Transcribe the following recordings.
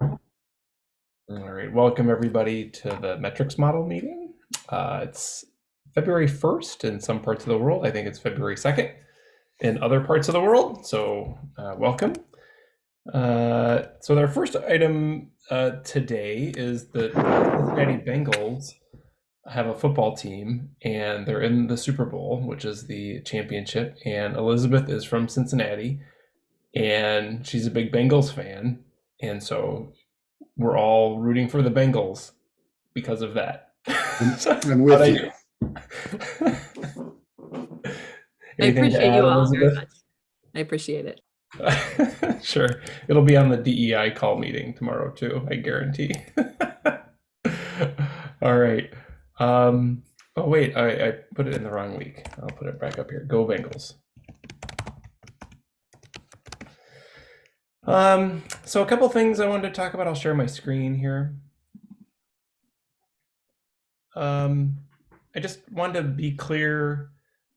All right, welcome everybody to the metrics model meeting. Uh, it's February 1st in some parts of the world. I think it's February 2nd in other parts of the world. So uh, welcome. Uh, so our first item uh, today is that the Cincinnati Bengals have a football team and they're in the Super Bowl, which is the championship. And Elizabeth is from Cincinnati and she's a big Bengals fan. And so we're all rooting for the Bengals because of that. I'm with you. I appreciate add, you all very much. I appreciate it. sure. It'll be on the DEI call meeting tomorrow too, I guarantee. All right. Um, oh wait, I, I put it in the wrong week. I'll put it back up here. Go Bengals. Um, so a couple things I wanted to talk about. I'll share my screen here. Um, I just wanted to be clear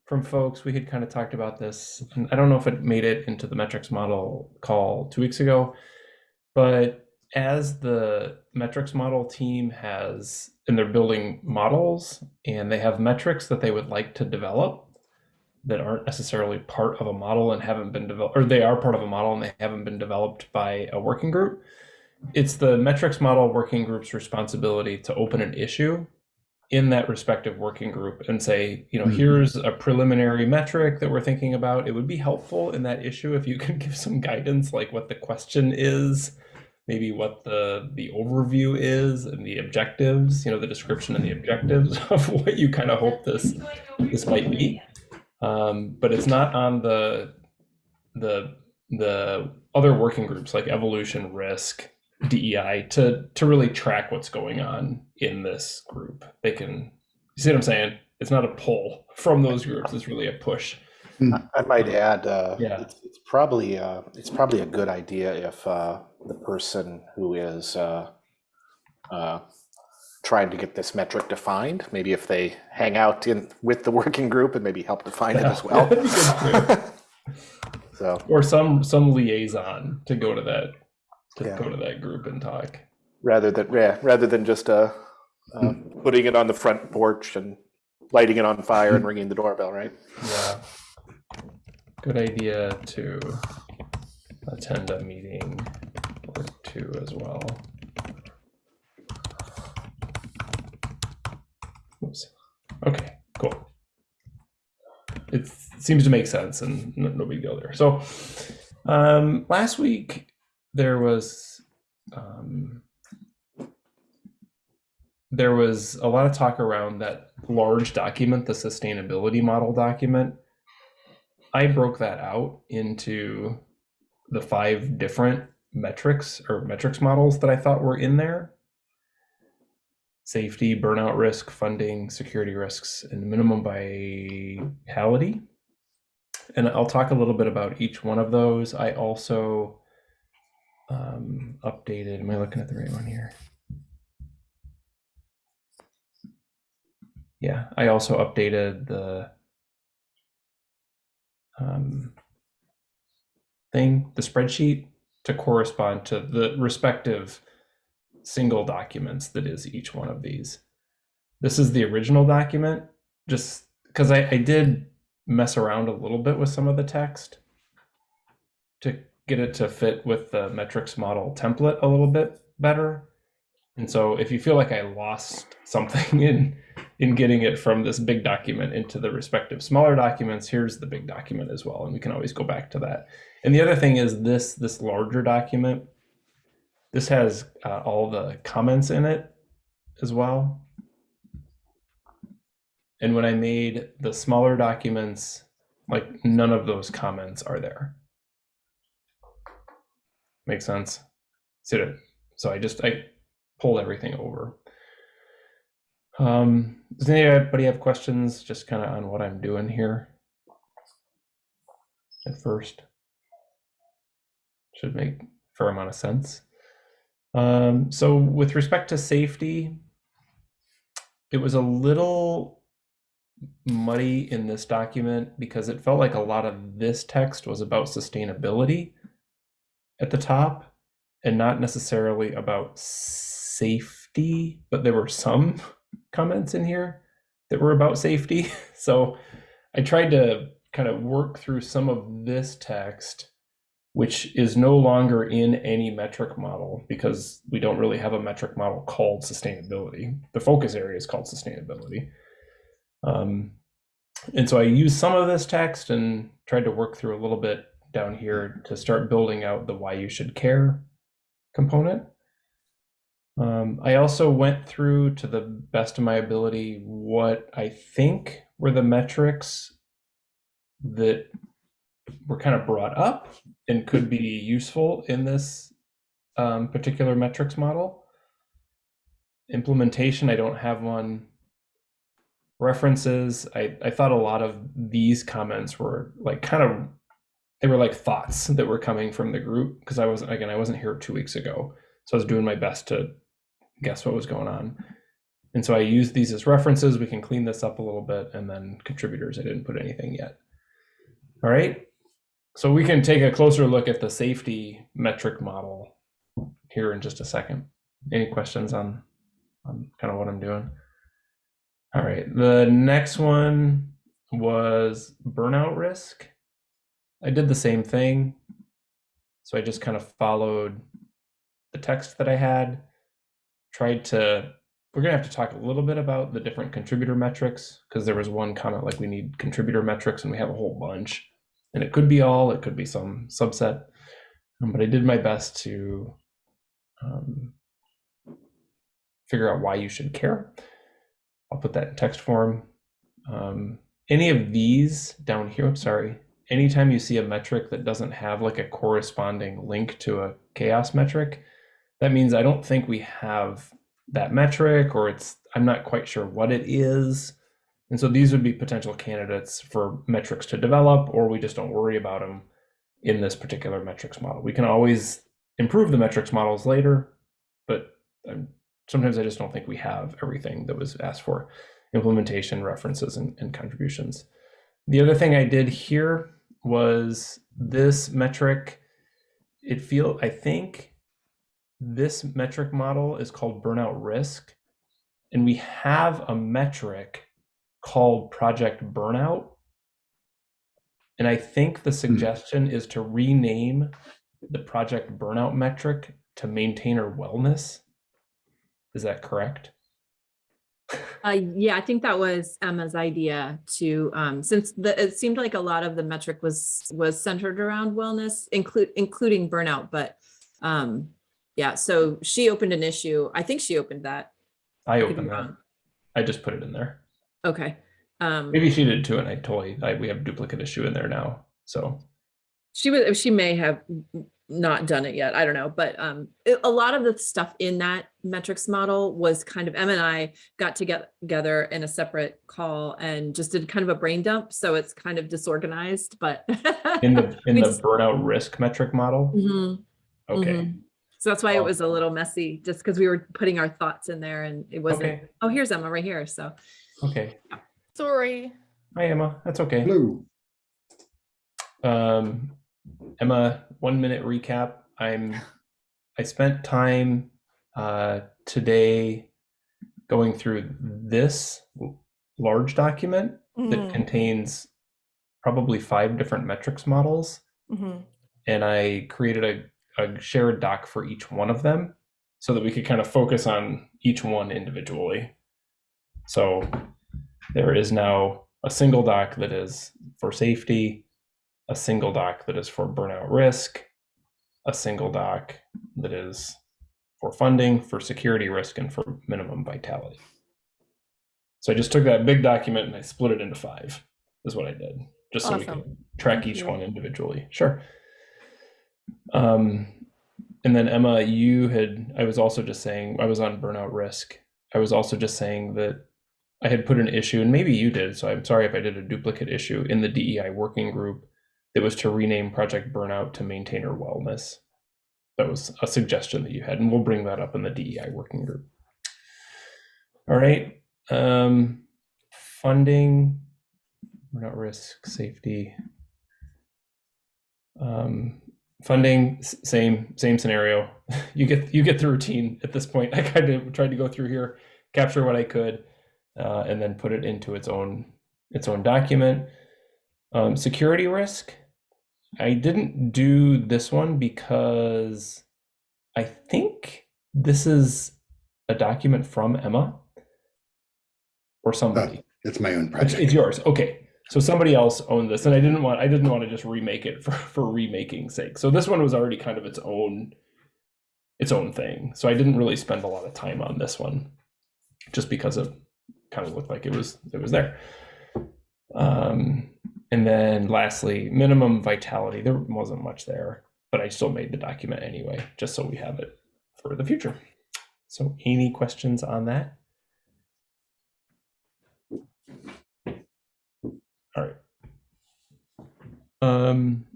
from folks. We had kind of talked about this. and I don't know if it made it into the metrics model call two weeks ago, but as the metrics model team has, and they're building models and they have metrics that they would like to develop that aren't necessarily part of a model and haven't been developed, or they are part of a model and they haven't been developed by a working group. It's the metrics model working group's responsibility to open an issue in that respective working group and say, you know, Mhm. here's a preliminary metric that we're thinking about. It would be helpful in that issue if you could give some guidance, like what the question is, maybe what the the overview is and the objectives, you know, the description and the objectives of what you kind of hope this this might be. Um, but it's not on the the the other working groups like evolution, risk, DEI to to really track what's going on in this group. They can you see what I'm saying? It's not a pull from those groups. It's really a push. I might add, uh, Yeah. it's, it's probably uh, it's probably a good idea if uh, the person who is uh, uh, trying to get this metric defined, maybe if they hang out in with the working group and maybe help define it as well. That'd be good so Or some some liaison to go to that to Yeah. go to that group and talk. rather than yeah, rather than just uh, uh, putting it on the front porch and lighting it on fire and ringing the doorbell, right? Yeah. Good idea to attend a meeting or two as well. Okay, cool. It seems to make sense and no, no big deal there. So, um, last week there was um, there was a lot of talk around that large document, the sustainability model document. I broke that out into the five different metrics or metrics models that I thought were in there safety, burnout risk, funding, security risks, and minimum vitality. And I'll talk a little bit about each one of those. I also um, updated, am I looking at the right one here? Yeah, I also updated the um, thing, the spreadsheet, to correspond to the respective single documents that is each one of these. This is the original document, just because I, I did mess around a little bit with some of the text to get it to fit with the metrics model template a little bit better. And so if you feel like I lost something in in getting it from this big document into the respective smaller documents, here's the big document as well. And we can always go back to that. And the other thing is this, this larger document, this has uh, all the comments in it as well. And when I made the smaller documents, like none of those comments are there. Makes sense? So, so I just, I pulled everything over. Um, does anybody have questions just kind of on what I'm doing here? At first. Should make a fair amount of sense. Um, so with respect to safety, it was a little muddy in this document because it felt like a lot of this text was about sustainability at the top and not necessarily about safety, but there were some comments in here that were about safety. So I tried to kind of work through some of this text, which is no longer in any metric model because we don't really have a metric model called sustainability. The focus area is called sustainability. Um, and so I used some of this text and tried to work through a little bit down here to start building out the why you should care component. Um, I also went through to the best of my ability what I think were the metrics that were kind of brought up and could be useful in this um, particular metrics model. Implementation, I don't have one. References, I, I thought a lot of these comments were like kind of, they were like thoughts that were coming from the group because I wasn't, again, I wasn't here two weeks ago. So I was doing my best to guess what was going on. And so I used these as references. We can clean this up a little bit and then contributors, I didn't put anything yet. All right. So we can take a closer look at the safety metric model here in just a second. Any questions on, on kind of what I'm doing? All right. The next one was burnout risk. I did the same thing. So I just kind of followed the text that I had, tried to, we're going to have to talk a little bit about the different contributor metrics because there was one comment like we need contributor metrics and we have a whole bunch. And it could be all, it could be some subset. Um, but I did my best to um, figure out why you should care. I'll put that in text form. Um, any of these down here, I'm sorry, anytime you see a metric that doesn't have like a corresponding link to a CHAOSS metric, that means I don't think we have that metric or it's, I'm not quite sure what it is. And so these would be potential candidates for metrics to develop, or we just don't worry about them in this particular metrics model. We can always improve the metrics models later, but um, sometimes I just don't think we have everything that was asked for implementation references and, and contributions. The other thing I did here was this metric. It feel I think this metric model is called burnout risk, and we have a metric called project burnout. And I think the suggestion is to rename the project burnout metric to maintainer wellness. Is that correct? Uh, yeah, I think that was Emma's idea to, um, since the, it seemed like a lot of the metric was, was centered around wellness, include, including burnout, but, um, yeah, so she opened an issue. I think she opened that. I opened that. wrong. I just put it in there. Okay. Um, Maybe she did too, and I totally I, we have duplicate issue in there now. So she was, she may have not done it yet. I don't know, but, um, it- a lot of the stuff in that metrics model was kind of, M and I got to get together in a separate call and just did kind of a brain dump. So it's kind of disorganized, but. in the in the just- burnout risk metric model. Mhm. Okay. Mhm. So that's why it was a little messy, just because we were putting our thoughts in there and it wasn't, Okay. oh, here's Emma right here. So, Okay. Sorry. Hi Emma. That's okay. Hello. Um, Emma, one minute recap. I'm I spent time uh, today going through this large document that Mhm, contains probably five different metrics models, mhm. and I created a, a shared doc for each one of them so that we could kind of focus on each one individually. So there is now a single doc that is for safety, a single doc that is for burnout risk, a single doc that is for funding, for security risk, and for minimum vitality. So I just took that big document and I split it into five, is what I did, just so we Awesome. can track Thank each you. one individually. Sure. Um, and then Emma, you had, I was also just saying, I was on burnout risk. I was also just saying that I had put an issue, and maybe you did, so I'm sorry if I did a duplicate issue in the DEI working group that was to rename Project Burnout to Maintainer Wellness. That was a suggestion that you had, and we'll bring that up in the DEI working group. All right. Um, funding, burnout risk, safety. Um, funding same same scenario. You get you get the routine at this point. I kind of tried to go through here, capture what I could, uh, and then put it into its own its own document. Um, security risk. I didn't do this one because I think this is a document from Emma or somebody. It's my own project. it's yours. Okay. So somebody else owned this, and I didn't want I didn't want to just remake it for for remaking sake. So this one was already kind of its own its own thing. So I didn't really spend a lot of time on this one, just because it kind of looked like it was it was there. Um, and then lastly, minimum vitality. There wasn't much there, but I still made the document anyway, just so we have it for the future. So any questions on that? All right. Um,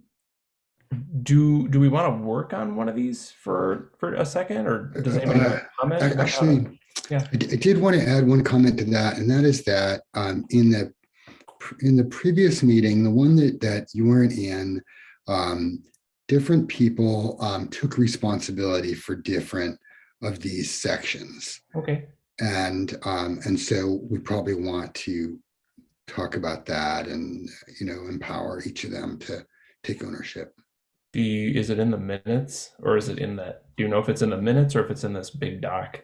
do do we want to work on one of these for for a second, or does anybody have a comment? Ac- about that? Actually, Yeah. I d- I did want to add one comment to that, and that is that um, in the in the previous meeting, the one that that you weren't in, um, different people um, took responsibility for different of these sections, okay. and um, and so we probably want to talk about that and you know empower each of them to take ownership. Do you, is it in the minutes, or is it in that? Do you know if it's in the minutes or if it's in this big doc?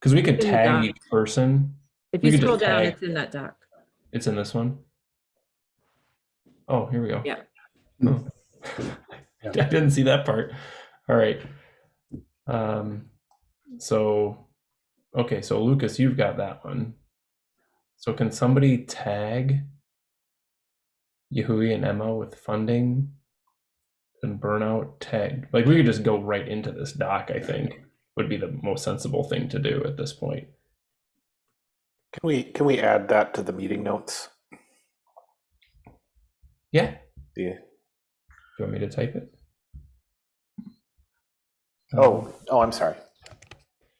Because we could In the tag doc. each person. If We you could scroll just down, tag. it's in that doc. It's in this one. Oh, here we go. Yeah. Oh. I didn't see that part. All right. Um, so, okay, so Lucas, you've got that one. So can somebody tag Yahui and Emma with funding and burnout tag? Like we could just go right into this doc, I think would be the most sensible thing to do at this point. Can we, can we add that to the meeting notes? Yeah. The, Do you want me to type it? oh, oh, I'm sorry.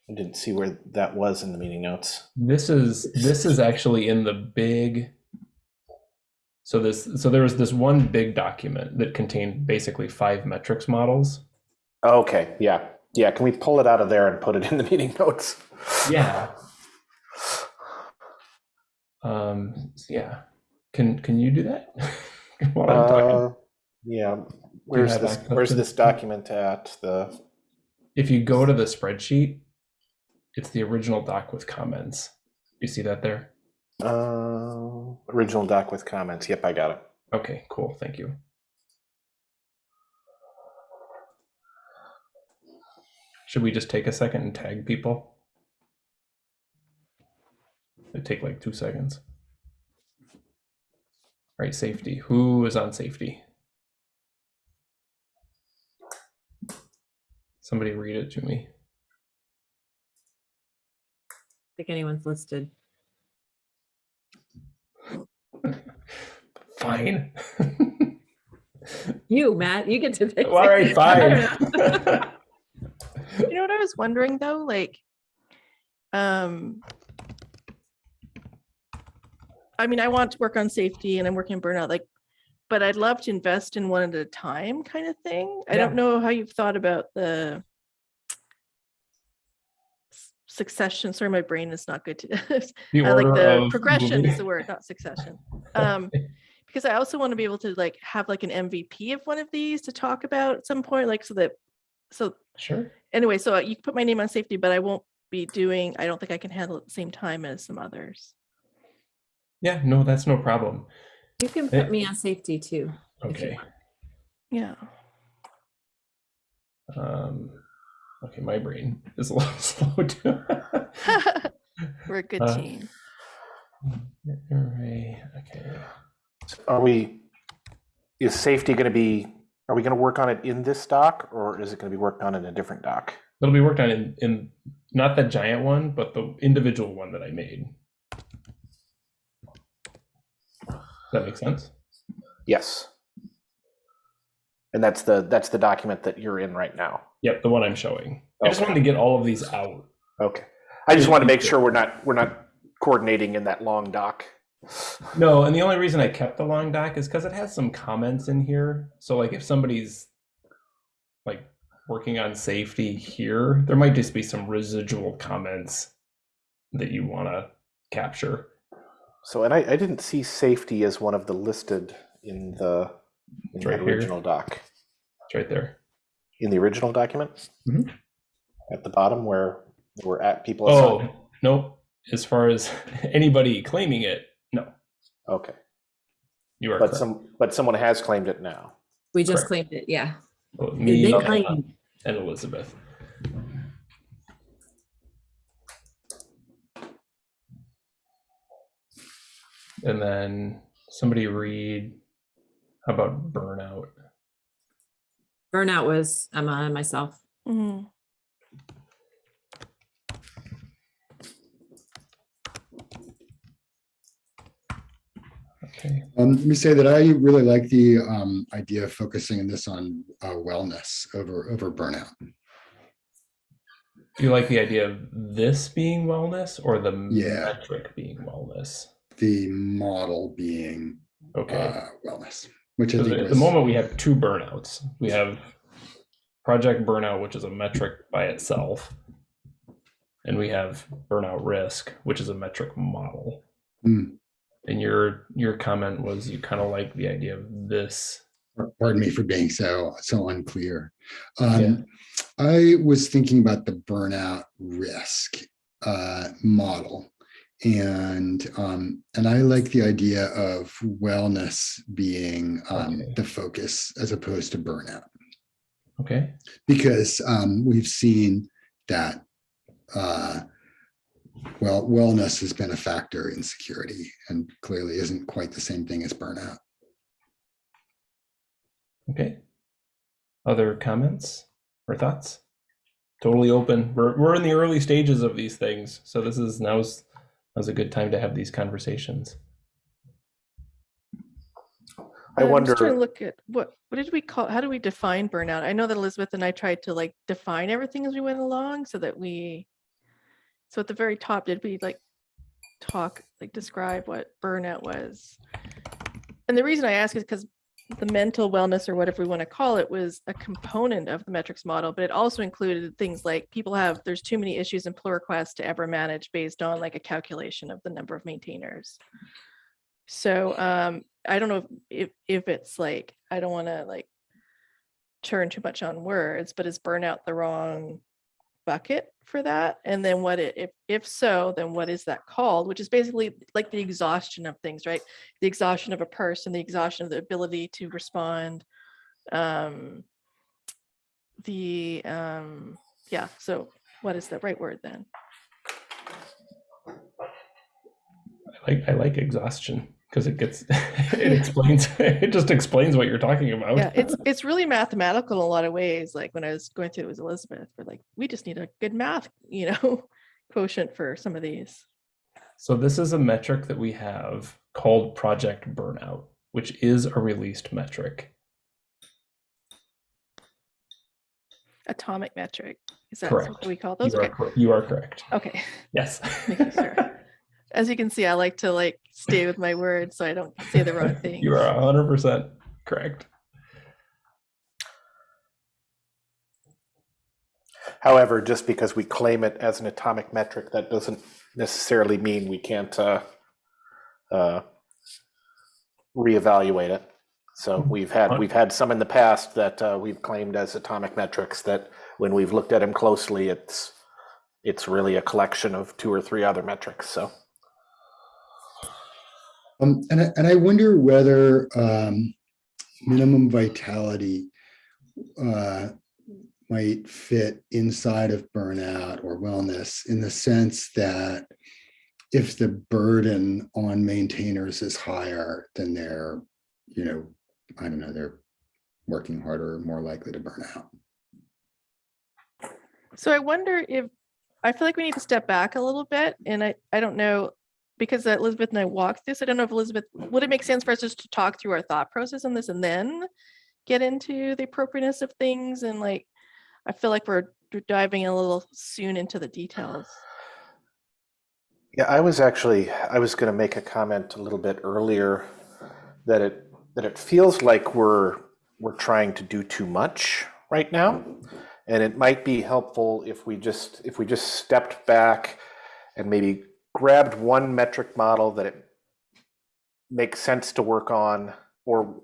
I didn't see where that was in the meeting notes. This is this is actually in the big so this so there was this one big document that contained basically five metrics models. Okay, yeah, yeah. Can we pull it out of there and put it in the meeting notes? Yeah. Um yeah. Can can you do that? While I'm talking. Uh, yeah. Where's this? Where's this this? document at? The If you go to the spreadsheet, it's the original doc with comments. You see that there? uh, original doc with comments. Yep, I got it. Okay, cool. Thank you. Should we just take a second and tag people? It'd take like two seconds. All right, safety. Who is on safety? Somebody read it to me. I think anyone's listed. Fine. You, Matt, you get to pick. All right, fine. You know what I was wondering though, like, um, I mean, I want to work on safety and I'm working on burnout, like, but I'd love to invest in one at a time kind of thing. I Yeah. don't know how you've thought about the succession. Sorry, my brain is not good to, The I like the progression moving. is the word, not succession. Um, because I also want to be able to like have like an MVP of one of these to talk about at some point, like so that, so Sure. Anyway, so uh, you can put my name on safety, but I won't be doing, I don't think I can handle it at the same time as some others. Yeah, no, that's no problem. You can Eh. put me on safety too. if you Okay. want. Yeah. Um, okay, my brain is a little slow too. We're a good Uh, team. Array, okay. Are we? Is safety going to be? Are we going to work on it in this doc, or is it going to be worked on in a different doc? It'll be worked on in, in not the giant one, but the individual one that I made. Does that make sense? Yes. And that's the that's the document that you're in right now. Yep, the one I'm showing. I just wanted to get all of these out. Okay. I just want to make sure we're not we're not coordinating in that long doc. No, and the only reason I kept the long doc is because it has some comments in here. So like if somebody's like working on safety here, there might just be some residual comments that you want to capture. So, and I, I didn't see safety as one of the listed in the, in It's the right here. original doc. It's right there. In the original document? Mhm. At the bottom where we're at people Oh, assigned? nope. As far as anybody claiming it, Okay, you are but correct. some, but someone has claimed it now. We just Correct. claimed it, yeah. Well, me they and- claim, and Elizabeth. And then somebody read how about burnout? Burnout was Emma and myself. Mhm. Okay. Um, let me say that I really like the um, idea of focusing this on uh, wellness over over burnout. Do you like the idea of this being wellness or the Yeah. metric being wellness? The model being Okay. uh, wellness, which I Because think at the moment we have two burnouts. We have project burnout, which is a metric by itself, and we have burnout risk, which is a metric model. Hmm. And your your comment was you kind of like the idea of this. pardon me for being so so unclear. Um, Yeah. I was thinking about the burnout risk uh, model, and um, and I like the idea of wellness being um, Okay. the focus as opposed to burnout. Okay. because um, we've seen that uh, well wellness has been a factor in security and clearly isn't quite the same thing as burnout Okay. Other comments or thoughts? Totally open. We're we're in the early stages of these things, so this is now's now's a good time to have these conversations. I I'm just trying wonder, to look at what what did we call how do we define burnout? I know that Elizabeth and I tried to like define everything as we went along so that we so at the very top did we like talk like describe what burnout was? And the reason I ask is because the mental wellness or whatever we want to call it was a component of the metrics model, but it also included things like people have there's too many issues and pull requests to ever manage based on like a calculation of the number of maintainers. So um, I don't know if, if if it's like I don't want to like turn too much on words, but is burnout the wrong bucket for that? And then what it, if if so, then what is that called? Which is basically like the exhaustion of things, right? The exhaustion of a person, the exhaustion of the ability to respond. Um, the um, yeah. So what is the right word then? I like I like exhaustion because it gets it explains it just explains what you're talking about. yeah it's it's really mathematical in a lot of ways like when i was going through it with elizabeth we're like we just need a good math you know quotient for some of these So this is a metric that we have called project burnout, which is a released metric. atomic metric is that Correct. what we call those You are, okay cor- you are correct. okay Yes. making sure as you can see i like to like stay with my words so i don't say the wrong thing you are 100% correct. however, just because we claim it as an atomic metric, that doesn't necessarily mean we can't uh, uh, reevaluate it. So we've had, we've had some in the past that uh, we've claimed as atomic metrics that when we've looked at them closely, it's, it's really a collection of two or three other metrics, so. Um, and, I, and I wonder whether um, minimum vitality uh, might fit inside of burnout or wellness in the sense that if the burden on maintainers is higher, then they're, you know, I don't know, they're working harder, more likely to burn out. So I wonder if, I feel like we need to step back a little bit and I, I don't know, because Elizabeth and I walked this, I don't know if Elizabeth, would it make sense for us just to talk through our thought process on this and then get into the appropriateness of things and like, I feel like we're diving a little soon into the details. Yeah, I was actually, I was going to make a comment a little bit earlier that it, that it feels like we're, we're trying to do too much right now. And it might be helpful if we just, if we just stepped back and maybe grabbed one metric model that it makes sense to work on, or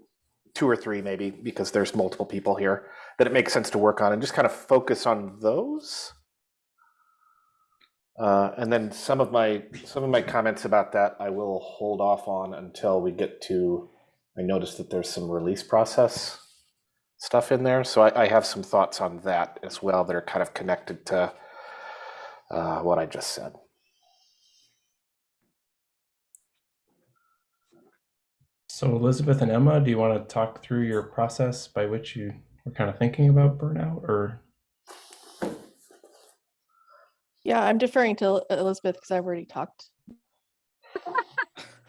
two or three maybe, because there's multiple people here, that it makes sense to work on and just kind of focus on those. Uh, and then some of my some of my comments about that I will hold off on until we get to. I noticed that there's some release process stuff in there, so I, I have some thoughts on that as well that are kind of connected to uh, what I just said. So Elizabeth and Emma, do you want to talk through your process by which you were kind of thinking about burnout or? Yeah, I'm deferring to Elizabeth because I've already talked.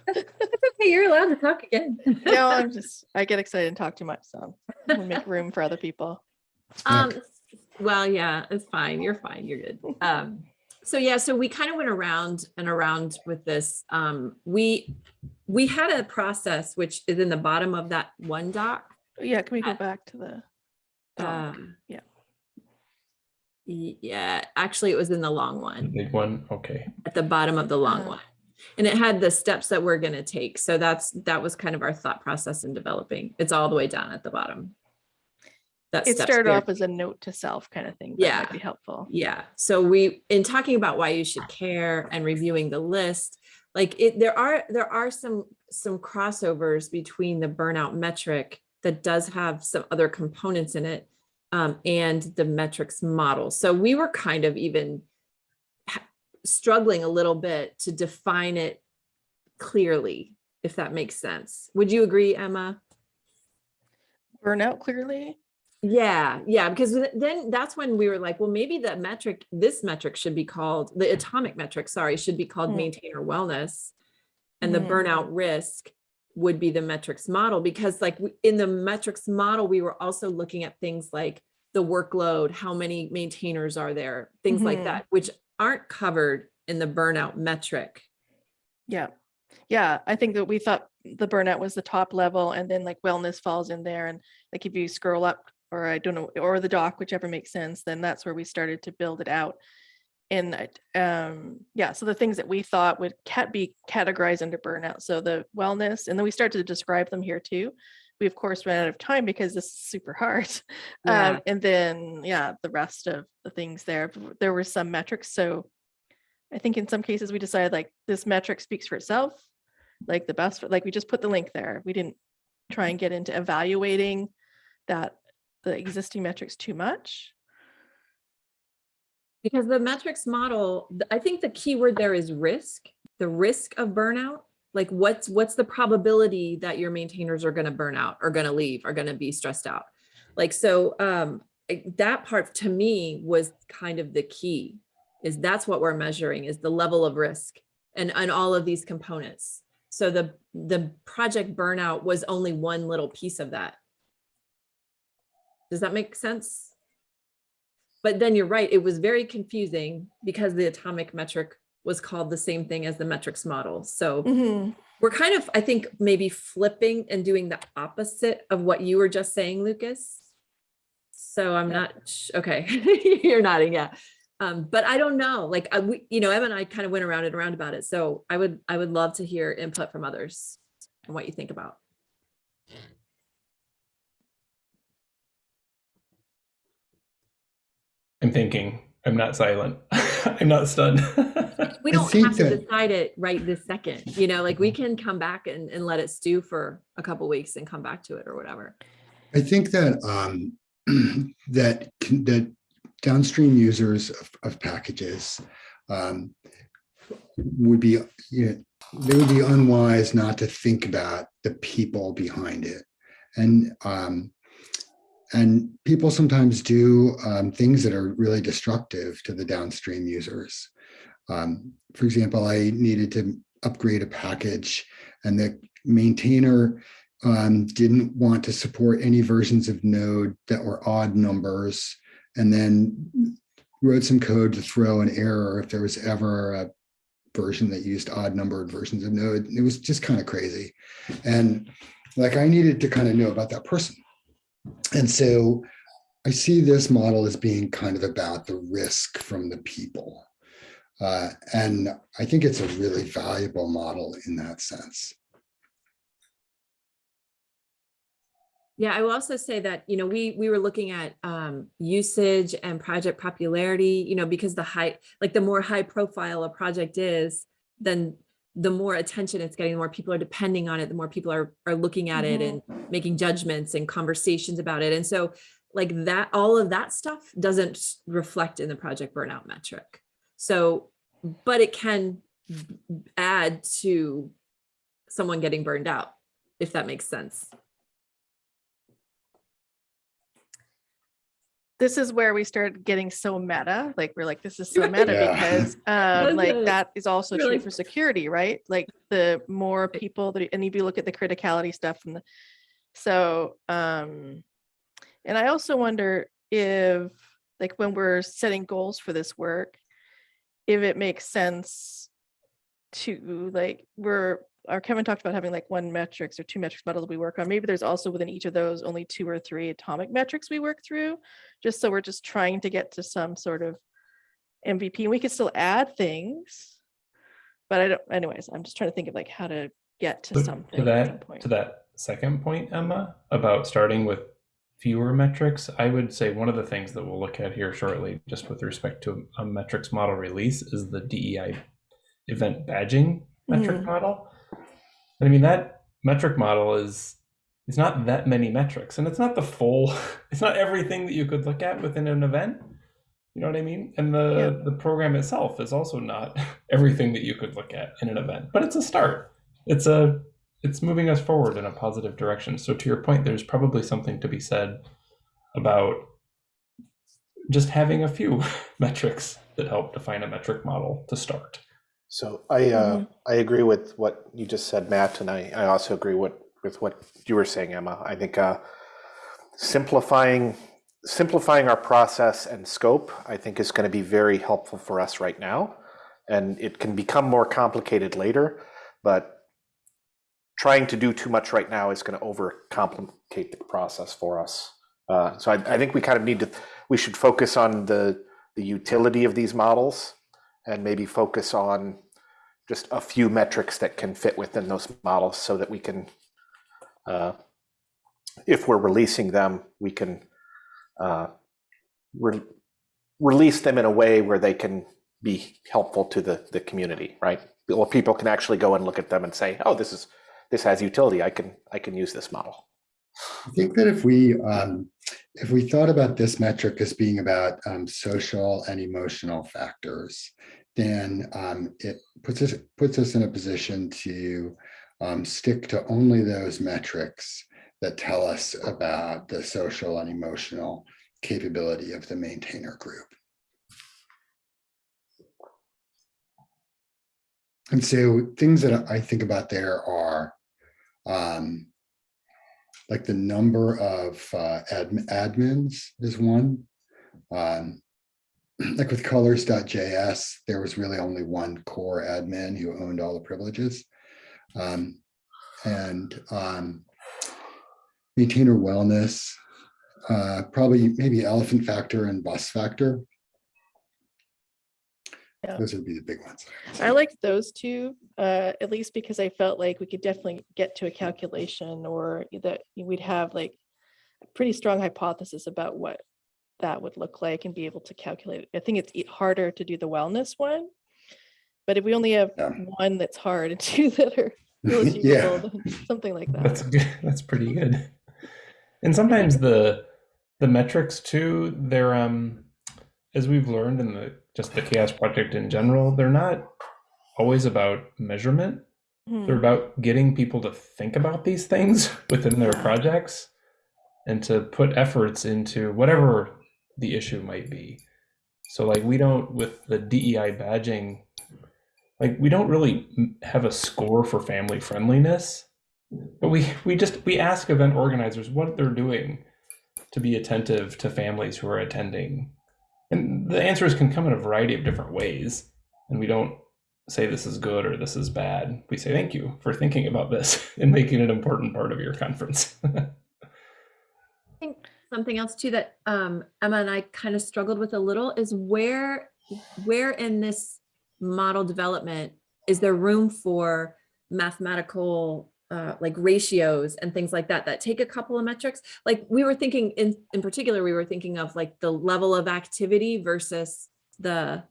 That's okay, you're allowed to talk again. No, I'm just, I get excited and talk too much, so I'm make room for other people. Um, well, yeah, it's fine. You're fine. You're good. Um, so yeah, so we kind of went around and around with this. Um, we, we had a process which is in the bottom of that one doc. Yeah, can we go Uh, back to the? doc? Um, yeah. Yeah, actually it was in the long The one, big one, okay. at the bottom of the long Uh. one. And it had the steps that we're gonna take. So that's, that was kind of our thought process in developing. It's all the way down at the bottom. That It started there. off as a note to self kind of thing. That Yeah. might be helpful. Yeah, so we, in talking about why you should care and reviewing the list, like it, there are, there are some, some crossovers between the burnout metric that does have some other components in it um, and the metrics model. So we were kind of even struggling a little bit to define it clearly, if that makes sense. Would you agree, Emma? Burnout clearly. Yeah, yeah, because then that's when we were like, well, maybe the metric, this metric should be called, the atomic metric, sorry, should be called Mm. maintainer wellness. And the Mhm. burnout risk would be the metrics model, because like in the metrics model, we were also looking at things like the workload, how many maintainers are there, things like Mhm. that, which aren't covered in the burnout metric. Yeah. Yeah, I think that we thought the burnout was the top level and then like wellness falls in there and like if you scroll up or I don't know, or the doc, whichever makes sense, then that's where we started to build it out. And um, yeah, so the things that we thought would cat be categorized under burnout. So the wellness, and then we started to describe them here too. We of course ran out of time because this is super hard. Yeah. Um, and then, yeah, the rest of the things there, there were some metrics. So I think in some cases we decided like this metric speaks for itself, like the best, like we just put the link there. We didn't try and get into evaluating that the existing metrics too much. Because the metrics model, I think the key word there is risk, the risk of burnout. Like what's, what's the probability that your maintainers are gonna burn out, are gonna leave, are gonna be stressed out? Like, so um, that part to me was kind of the key, is that's what we're measuring, is the level of risk and, and all of these components. So the, the project burnout was only one little piece of that. Does that make sense? But then you're right, it was very confusing because the atomic metric was called the same thing as the metrics model. So Mhm. we're kind of, I think, maybe flipping and doing the opposite of what you were just saying, Lucas. So I'm not, okay, you're nodding, yeah. Um, but I don't know, like, I, we, you know, Em and I kind of went around and around about it. So I would, I would love to hear input from others and what you think about. I'm thinking. I'm not silent. I'm not stunned. We don't have to decide it right this second, you know, like we can come back and, and let it stew for a couple weeks and come back to it or whatever. I think that um, that that downstream users of, of packages um, would be you know, they would be unwise not to think about the people behind it, and um, and people sometimes do um, things that are really destructive to the downstream users. Um, for example, I needed to upgrade a package, and the maintainer um, didn't want to support any versions of Node that were odd numbers, and then wrote some code to throw an error if there was ever a version that used odd numbered versions of Node. It was just kind of crazy. And like I needed to kind of know about that person. And so I see this model as being kind of about the risk from the people. Uh, and I think it's a really valuable model in that sense. Yeah, I will also say that, you know, we, we were looking at um, usage and project popularity, you know, because the high, like the more high profile a project is, then the more attention it's getting, the more people are depending on it, the more people are, are looking at it mm-hmm. and making judgments and conversations about it. And so like that, all of that stuff doesn't reflect in the project burnout metric. So, but it can add to someone getting burned out, if that makes sense. This is where we started getting so meta like we're like this is so meta Yeah. because um like that is also Really? true for security right like the more people that and if you look at the criticality stuff and the so um and i also wonder if like when we're setting goals for this work if it makes sense to like we're or Kevin talked about having like one metrics or two metrics models we work on. Maybe there's also within each of those only two or three atomic metrics we work through, just so we're just trying to get to some sort of MVP. And we could still add things, but I don't. Anyways, I'm just trying to think of like how to get to To- something. To at that, point. to that second point, Emma, about starting with fewer metrics, I would say one of the things that we'll look at here shortly, just with respect to a metrics model release, is the DEI event badging metric Mhm. model. I mean, that metric model is it's not that many metrics, and it's not the full, it's not everything that you could look at within an event. You know what I mean? And the the program itself is also not everything that you could look at in an event, but it's a start. It's a it's moving us forward in a positive direction. So to your point, there's probably something to be said about just having a few metrics that help define a metric model to start. So I, uh, I agree with what you just said, Matt, and I, I also agree with, with what you were saying, Emma. I think, uh, simplifying, simplifying our process and scope, I think is going to be very helpful for us right now. And it can become more complicated later, but trying to do too much right now is going to overcomplicate the process for us. Uh, so I, I think we kind of need to, we should focus on the, the utility of these models and maybe focus on just a few metrics that can fit within those models so that we can, uh, if we're releasing them, we can uh, re- release them in a way where they can be helpful to the, the community, right? Or people can actually go and look at them and say, oh, this is this has utility. I can I can use this model. I think that if we um, if we thought about this metric as being about um, social and emotional factors, then um, it puts us puts us in a position to um, stick to only those metrics that tell us about the social and emotional capability of the maintainer group. And so things that I think about there are um, like the number of uh, admin, admins is one. Um, like with colors.js, there was really only one core admin who owned all the privileges. Um, and um, maintainer wellness, uh, probably maybe elephant factor and bus factor. Yeah. Those would be the big ones. I liked those two, uh, at least because I felt like we could definitely get to a calculation or that we'd have like a pretty strong hypothesis about what that would look like and be able to calculate it. I think it's harder to do the wellness one. But if we only have Yeah. one that's hard and two that are real Yeah. something like that. That's good. That's pretty good. And sometimes the the metrics too, they're um as we've learned in the just the CHAOSS project in general, they're not always about measurement. Hmm. They're about getting people to think about these things within their projects and to put efforts into whatever the issue might be. So like we don't with the DEI badging like we don't really have a score for family friendliness but we we just we ask event organizers what they're doing to be attentive to families who are attending and the answers can come in a variety of different ways. And we don't say this is good or this is bad. We say thank you for thinking about this and making it an important part of your conference. I think Something else too that um, Emma and I kind of struggled with a little is where, where in this model development is there room for mathematical uh, like ratios and things like that that take a couple of metrics? Like we were thinking in in particular, we were thinking of like the level of activity versus the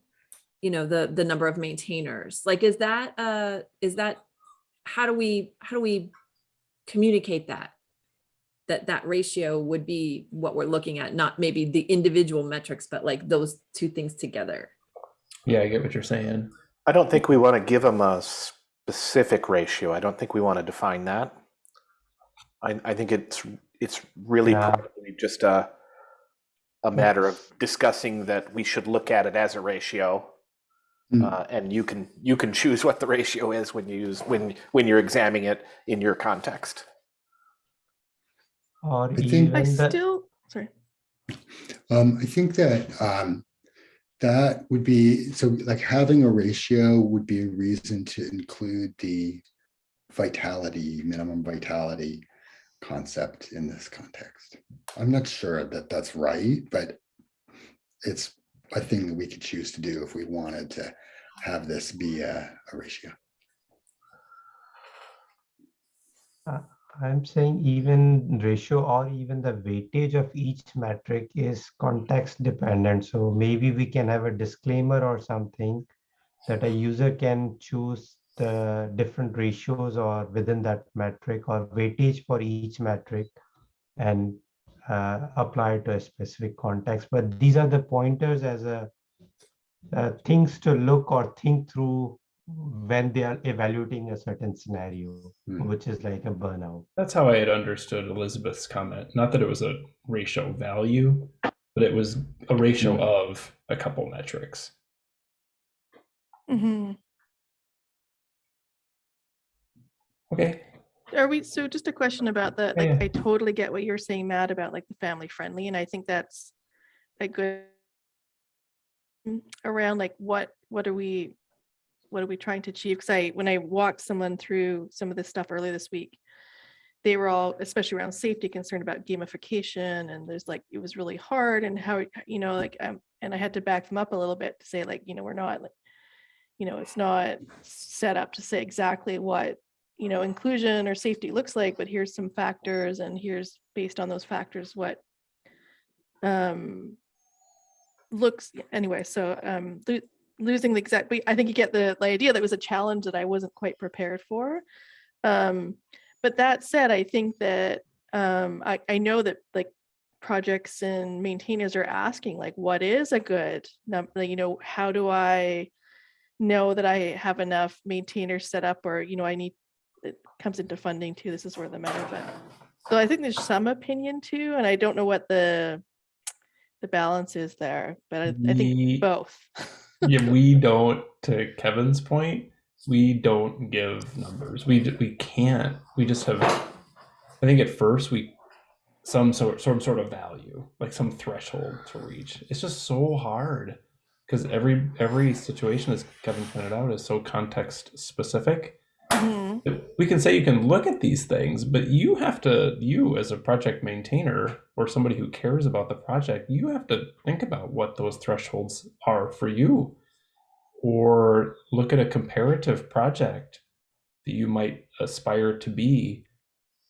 you know the the number of maintainers. Like is that uh is that how do we how do we communicate that? that that ratio would be what we're looking at, not maybe the individual metrics, but like those two things together. Yeah, I get what you're saying. I don't think we want to give them a specific ratio. I don't think we want to define that. I, I think it's it's really Yeah. probably just a a matter of discussing that we should look at it as a ratio, Mm. uh, and you can you can choose what the ratio is when you use when when you're examining it in your context. Or think- I still, sorry. Um, I think that um, that would be, so like having a ratio would be a reason to include the vitality, minimum vitality concept in this context. I'm not sure that that's right, but it's a thing that we could choose to do if we wanted to have this be a, a ratio. Uh, I'm saying even ratio or even the weightage of each metric is context dependent. So maybe we can have a disclaimer or something that a user can choose the different ratios or within that metric or weightage for each metric and uh, apply to a specific context. But these are the pointers as a uh, things to look or think through when they are evaluating a certain scenario, Hmm. which is like a burnout. That's how I had understood Elizabeth's comment. Not that it was a ratio value, but it was a ratio Hmm. of a couple metrics. hmm Okay. Are we, so just a question about that? Like, yeah. I totally get what you're saying, Matt, about like the family friendly, and I think that's a good mm, around like what, what are we, what are we trying to achieve? Because I, when I walked someone through some of this stuff earlier this week, they were all, especially around safety, concerned about gamification, and there's like, it was really hard, and how, you know, like, um, and I had to back them up a little bit to say like, you know, we're not like, you know, it's not set up to say exactly what you know, inclusion or safety looks like, but here's some factors and here's based on those factors what um looks anyway, so um losing the exact but I think you get the, the idea that was a challenge that I wasn't quite prepared for. Um but that said, I think that um I, I know that like projects and maintainers are asking like what is a good number, you know, how do I know that I have enough maintainers set up or, you know, I need it comes into funding too. This is where the meta but so I think there's some opinion too, and I don't know what the the balance is there, but I, I think both. yeah, we don't. To Kevin's point, we don't give numbers. We we can't. We just have. I think at first we some sort some sort of value, like some threshold to reach. It's just so hard because every every situation, as Kevin pointed out, is so context specific. Mhm. we can say you can look at these things, but you have to, you as a project maintainer or somebody who cares about the project, you have to think about what those thresholds are for you. Or look at a comparative project that you might aspire to be.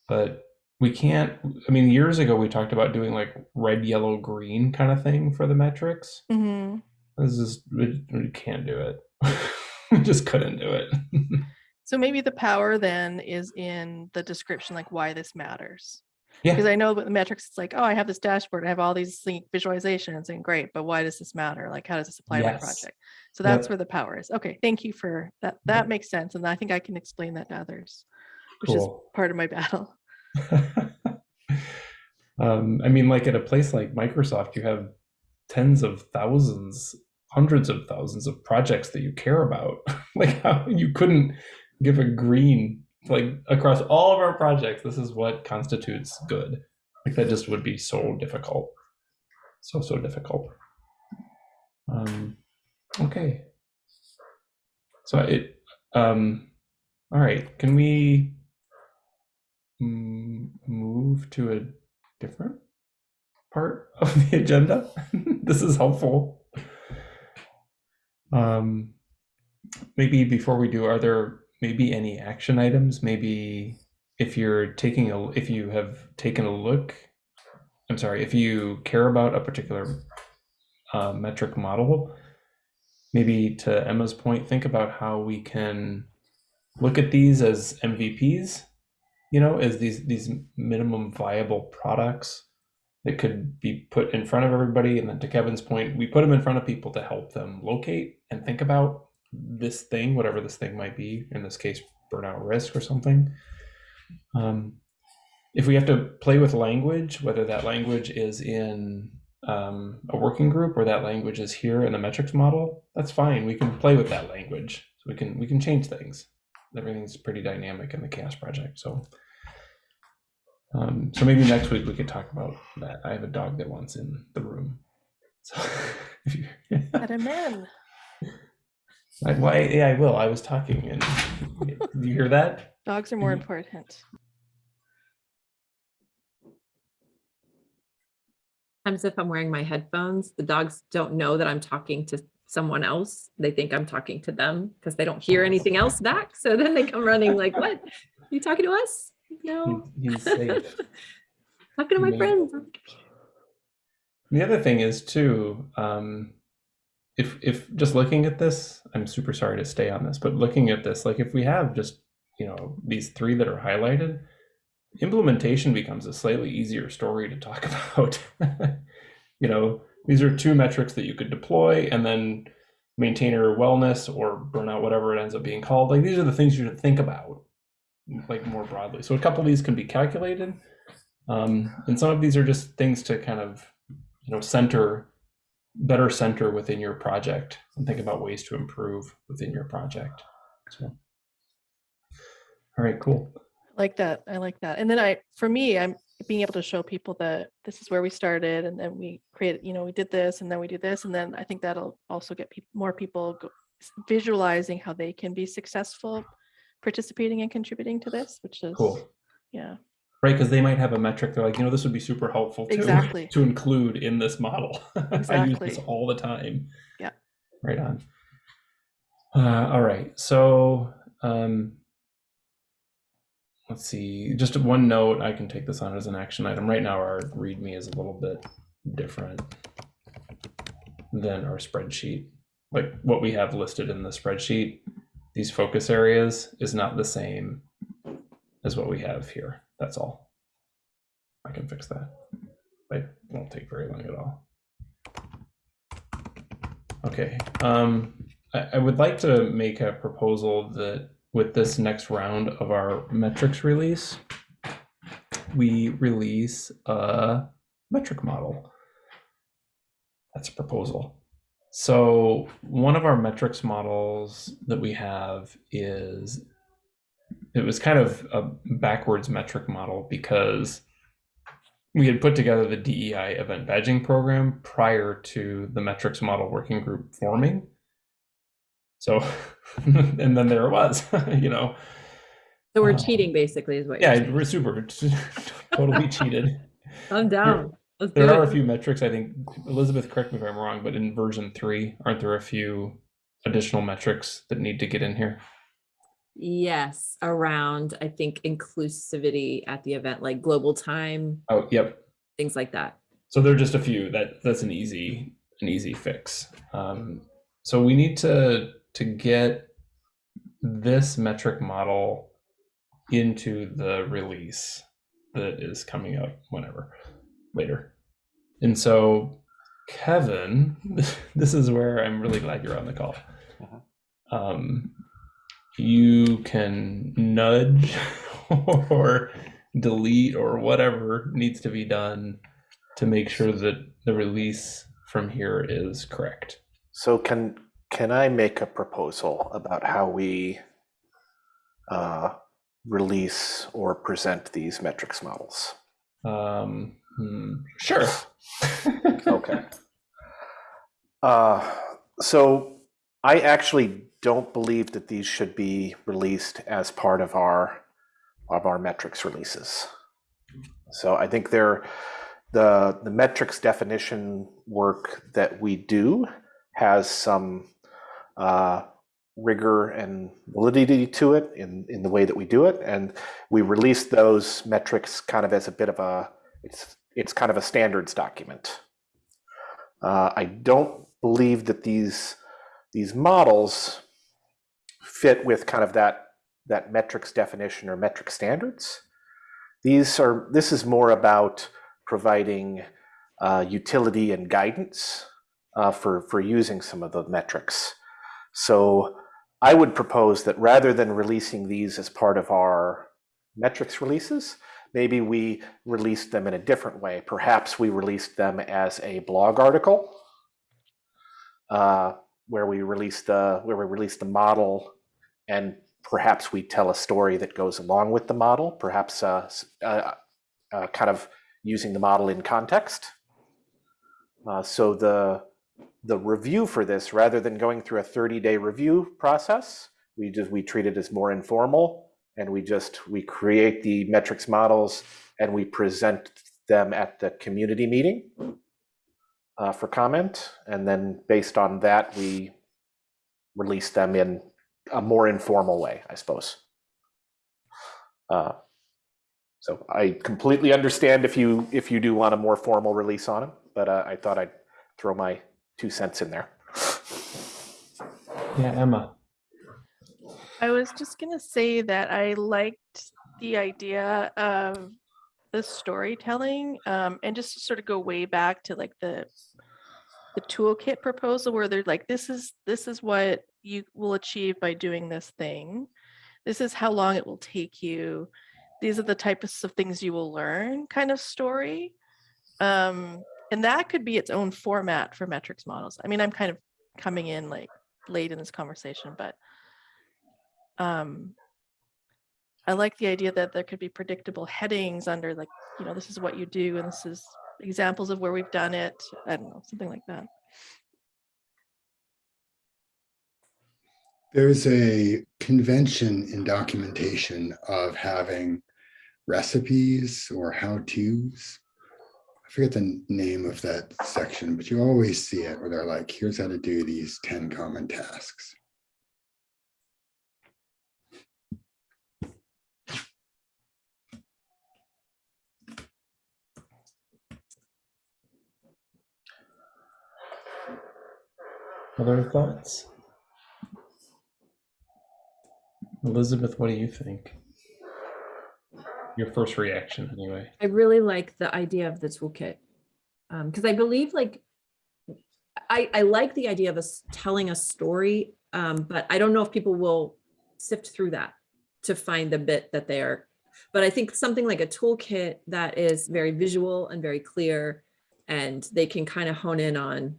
But we can't, I mean, years ago we talked about doing like red, yellow, green kind of thing for the metrics. Mhm. This is, we, we can't do it. we just couldn't do it. So maybe the power then is in the description, like why this matters. Yeah. Because I know with the metrics, it's like, oh, I have this dashboard, I have all these like, visualizations, and great, but why does this matter? Like, how does this apply to my project? So that's where the power is. Okay, thank you for that. That makes sense, and I think I can explain that to others, which is Cool. part of my battle. um, I mean, like at a place like Microsoft, you have tens of thousands, hundreds of thousands of projects that you care about. like how you couldn't give a green like across all of our projects. This is what constitutes good. Like that just would be so difficult, so so difficult. Um, okay. So it. Um, all right. Can we move to a different part of the agenda. this is helpful. Um, maybe before we do, are there maybe any action items? Maybe if you're taking a, if you have taken a look, I'm sorry, if you care about a particular uh, metric model, maybe to Emma's point, think about how we can look at these as MVPs, you know, as these these minimum viable products that could be put in front of everybody. And then to Kevin's point, we put them in front of people to help them locate and think about this thing, whatever this thing might be, in this case, burnout risk or something. Um, if we have to play with language, whether that language is in um, a working group or that language is here in the metrics model, that's fine. We can play with that language. So we can we can change things. Everything's pretty dynamic in the CHAOSS project. So um, so maybe next week we could talk about that. I have a dog that wants in the room. So if you, Let him in. I, why? Yeah, I will. I was talking, and you hear that? Dogs are more important. Sometimes if I'm wearing my headphones, the dogs don't know that I'm talking to someone else. They think I'm talking to them because they don't hear anything else back. So then they come running like, what? You talking to us? No. He's safe. Talking to my Maybe. friends. The other thing is too, um, if if just looking at this, I'm super sorry to stay on this, but looking at this, like if we have just you know these three that are highlighted, implementation becomes a slightly easier story to talk about. you know, these are two metrics that you could deploy, and then maintainer wellness or burnout, whatever it ends up being called. Like these are the things you should think about, like more broadly. So a couple of these can be calculated, um, and some of these are just things to kind of you know center better center within your project and think about ways to improve within your project so all right cool I like that. I like that. And then I, for me, I'm being able to show people that this is where we started and then we created, you know, we did this and then we do this. And then I think that'll also get peop more people go, visualizing how they can be successful participating and contributing to this, which is, cool yeah, right? Because they might have a metric they're like you know this would be super helpful too Exactly. to include in this model. I use this all the time. Yeah. right on. Uh, all right. So um let's see. Just one note i can take this on as an action item. Right now our readme is a little bit different than our spreadsheet. Like what we have listed in the spreadsheet these focus areas is not the same as what we have here that's all. I can fix that. It won't take very long at all. Okay um I, I would like to make a proposal that with this next round of our metrics release we release a metric model. That's a proposal. So one of our metrics models that we have is it was kind of a backwards metric model because we had put together the DEI event badging program prior to the metrics model working group forming. So, and then there it was, you know. So we're Uh, cheating basically is what you're Yeah, we're super, totally cheated. I'm down. Let's There do are it. a few metrics, I think, Elizabeth, correct me if I'm wrong, but in version three, aren't there a few additional metrics that need to get in here? Yes, around, I think, inclusivity at the event, like global time, Oh, yep. things like that. So there are just a few that that's an easy an easy fix. Um, so we need to to get this metric model into the release that is coming up whenever later. And so Kevin, this is where I'm really glad you're on the call. Um, you can nudge or delete or whatever needs to be done to make sure that the release from here is correct. So can can I make a proposal about how we uh, release or present these metrics models? Um, hmm, sure. Okay. Uh, so I actually don't believe that these should be released as part of our of our metrics releases. So I think they're the the metrics definition work that we do has some uh, rigor and validity to it in in the way that we do it, and we release those metrics kind of as a bit of a it's it's kind of a standards document. Uh, I don't believe that these these models fit with kind of that that metrics definition or metric standards. These are this is more about providing uh, utility and guidance uh, for for using some of the metrics. So I would propose that rather than releasing these as part of our metrics releases, maybe we released them in a different way. Perhaps we released them as a blog article uh, where we release the where we release the model and perhaps we tell a story that goes along with the model, perhaps uh, uh, uh, kind of using the model in context. Uh, so the the review for this, rather than going through a 30-day review process, we just we treat it as more informal, and we just we create the metrics models and we present them at the community meeting uh, for comment, and then based on that, we release them in a more informal way, I suppose. Uh, so I completely understand if you if you do want a more formal release on them, but uh, I thought I'd throw my two cents in there. Yeah, Emma. I was just gonna say that I liked the idea of the storytelling um, and just to sort of go way back to like the the toolkit proposal where they're like this is this is what you will achieve by doing this thing. This is how long it will take you. These are the types of things you will learn kind of story um, and that could be its own format for metrics models. I mean i'm kind of coming in like late in this conversation but um i like the idea that there could be predictable headings under like you know this is what you do and this is examples of where we've done it i don't know something like that There's a convention in documentation of having recipes or how-tos. I forget the name of that section, but you always see it where they're like, here's how to do these 10 common tasks. Other thoughts? Elizabeth, what do you think? Your first reaction, anyway. I really like the idea of the toolkit. Um, because I believe like I, I like the idea of us telling a story, um, but I don't know if people will sift through that to find the bit that they are. But I think something like a toolkit that is very visual and very clear, and they can kind of hone in on,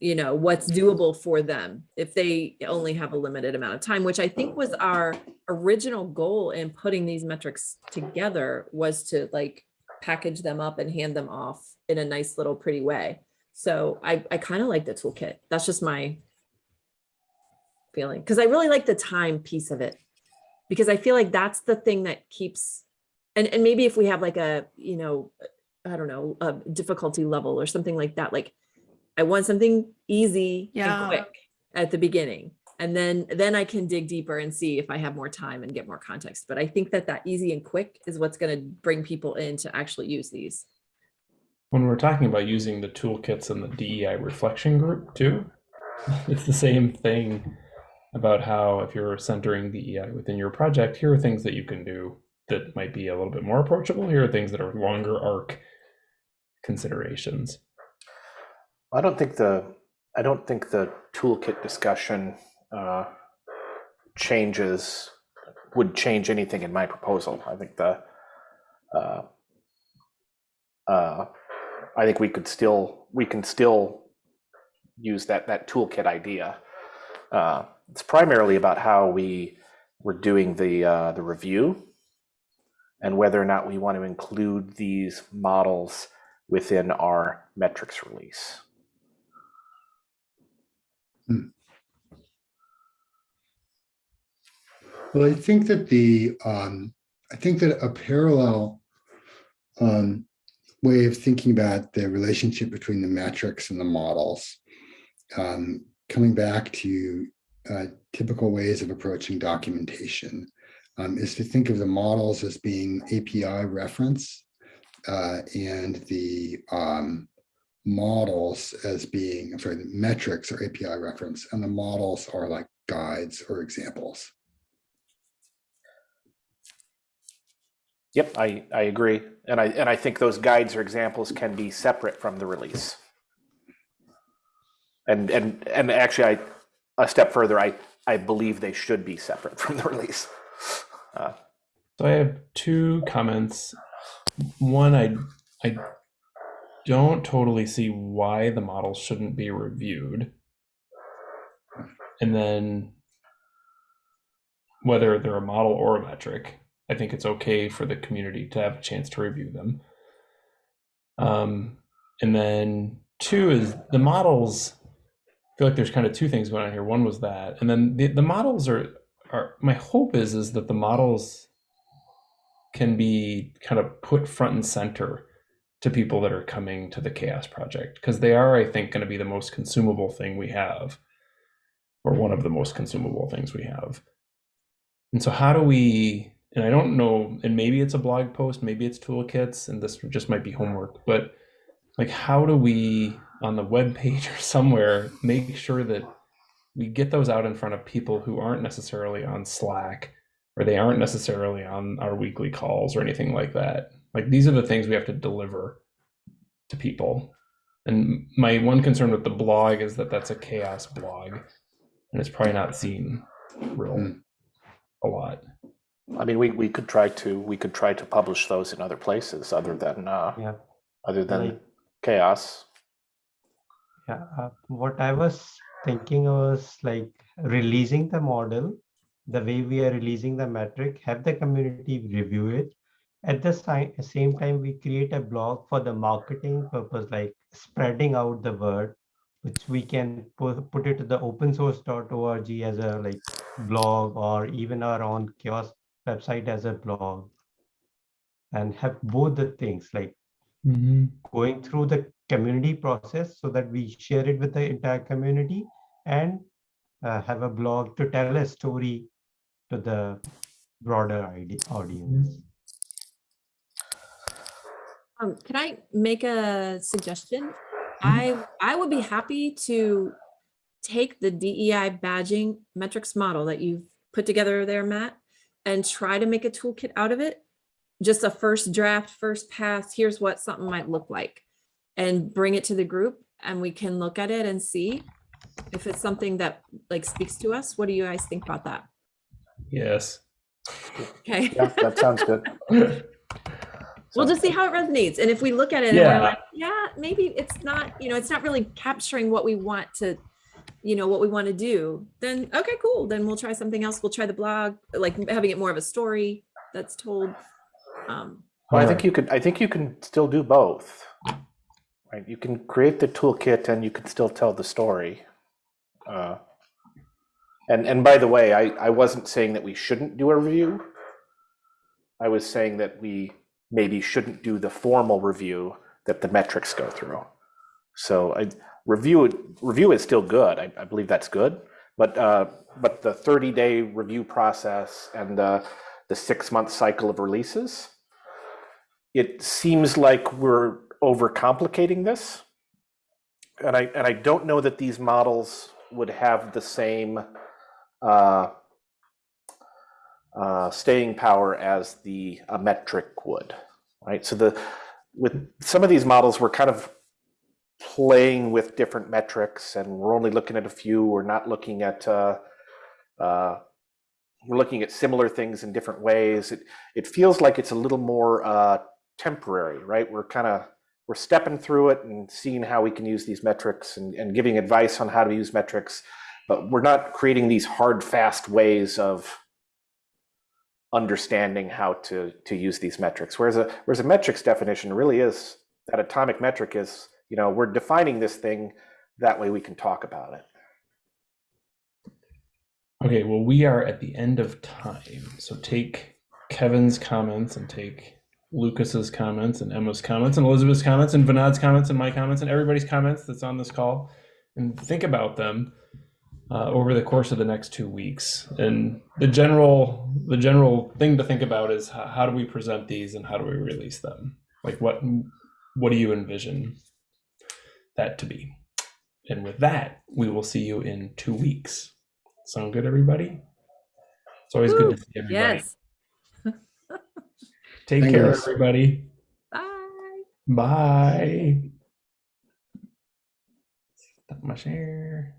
you know, what's doable for them if they only have a limited amount of time, which I think was our original goal in putting these metrics together was to like package them up and hand them off in a nice little pretty way. So I, I kind of like the toolkit. That's just my feeling. Because I really like the time piece of it. Because I feel like that's the thing that keeps, and, and maybe if we have like a, you know, I don't know, a difficulty level or something like that, like I want something easy Yeah. and quick at the beginning. And then, then I can dig deeper and see if I have more time and get more context. But I think that that easy and quick is what's going to bring people in to actually use these. When we're talking about using the toolkits in the DEI reflection group too, it's the same thing about how if you're centering DEI within your project, here are things that you can do that might be a little bit more approachable. Here are things that are longer arc considerations. I don't think the I don't think the toolkit discussion uh, changes would change anything in my proposal. I think the uh, uh, I think we could still we can still use that that toolkit idea. Uh, it's primarily about how we were doing the uh, the review and whether or not we want to include these models within our metrics release. Well, I think that the, um, I think that a parallel, um, way of thinking about the relationship between the metrics and the models. Um, coming back to uh, typical ways of approaching documentation um, is to think of the models as being API reference uh, and the um, models as being, I'm sorry, the metrics or API reference and the models are like guides or examples. Yep, I, I agree. And I, and I think those guides or examples can be separate from the release. And, and, and actually, I, a step further, I, I believe they should be separate from the release. Uh, So I have two comments. One, I I don't totally see why the models shouldn't be reviewed. And then whether they're a model or a metric, I think it's okay for the community to have a chance to review them. Um, and then two is the models. I feel like there's kind of two things going on here. One was that, and then the, the models are are my hope is is that the models can be kind of put front and center to people that are coming to the CHAOSS project because they are i think going to be the most consumable thing we have or one of the most consumable things we have. And so how do we and i don't know and maybe it's a blog post maybe it's toolkits and this just might be homework but like how do we on the web page or somewhere make sure that we get those out in front of people who aren't necessarily on slack or they aren't necessarily on our weekly calls or anything like that like these are the things we have to deliver to people and my one concern with the blog is that that's a CHAOSS blog and it's probably not seen real Mm. a lot I mean, we, we could try to, we could try to publish those in other places other than, uh, Yeah. other than Like- CHAOSS. Yeah, uh, what I was thinking was like releasing the model, the way we are releasing the metric, have the community review it. At the same time, we create a blog for the marketing purpose, like spreading out the word, which we can put, it to the open source.org as a like blog or even our own CHAOSS website as a blog. And have both the things like going through the community process so that we share it with the entire community and uh, have a blog to tell a story to the broader audience. Um, can I make a suggestion? I, I would be happy to take the DEI badging metrics model that you've put together there, Matt, and try to make a toolkit out of it. Just a first draft, first pass, here's what something might look like. And bring it to the group and we can look at it and see if it's something that like speaks to us. What do you guys think about that? yes Okay. Yeah, that sounds good. We'll just see how it resonates. And if we look at it and Yeah. we're like, yeah, maybe it's not, you know, it's not really capturing what we want to, you know, what we want to do, then okay, cool. Then we'll try something else. We'll try the blog, like having it more of a story that's told. Um, Well, I think you could, I think you can still do both. Right, you can create the toolkit and you can still tell the story. Uh, And, and by the way, I, I wasn't saying that we shouldn't do a review. I was saying that we maybe shouldn't do the formal review that the metrics go through. So I, review, review is still good. I, I believe that's good. But, uh, but the 30-day review process and the, the six-month cycle of releases, it seems like we're overcomplicating this. And I, and I don't know that these models would have the same uh, uh, staying power as the a metric would, right? So the with some of these models, we're kind of playing with different metrics, and we're only looking at a few. We're not looking at uh, uh, we're looking at similar things in different ways. It it feels like it's a little more uh, temporary, right? We're kind of we're stepping through it and seeing how we can use these metrics and, and giving advice on how to use metrics, but we're not creating these hard, fast ways of understanding how to to use these metrics. Whereas a whereas a metrics definition really is that atomic metric is, you know, we're defining this thing that way we can talk about it. Okay, well, we are at the end of time. So take Kevin's comments and take Lucas's comments and Emma's comments and Elizabeth's comments and Vinod's comments and my comments and everybody's comments that's on this call and think about them uh, over the course of the next two weeks. And the general the general thing to think about is how, how do we present these and how do we release them? Like what what do you envision that to be? And with that, we will see you in two weeks. Sound good, everybody? It's always good to see everybody. Yes. Take Thank care, you. everybody. Bye. Bye. Stop my share.